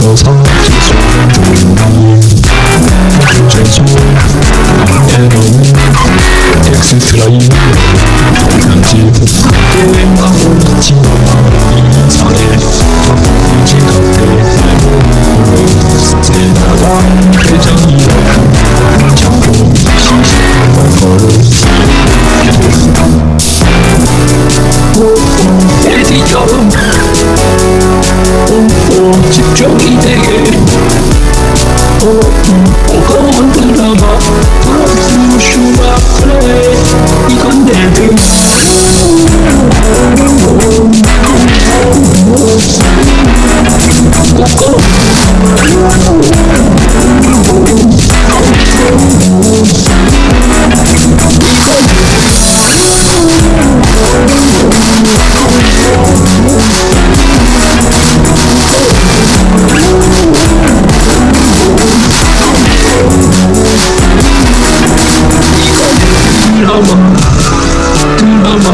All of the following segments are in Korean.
흩어서 지수는 조용히 주제소 에너는 엑스트라인 게임하고 지나가 이상해 이지 같대 스테나가 회장이라 자꾸 시시한 걸음 애디처럼 오 오 집중이 되게. 오오 그건 따라와 다음 쇼마 플레이 이건 내 뒤야 드라마. 드라마.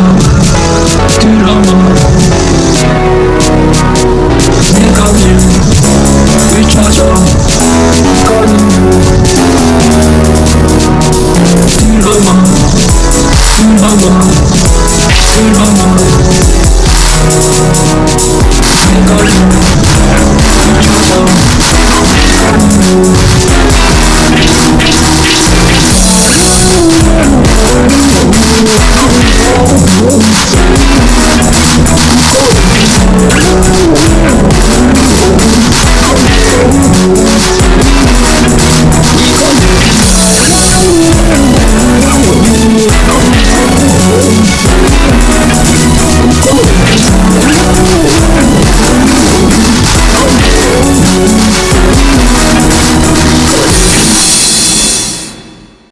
드라마. 내가 늘 찾아 가는 드라마. 드라마. 드라마. 내가 늘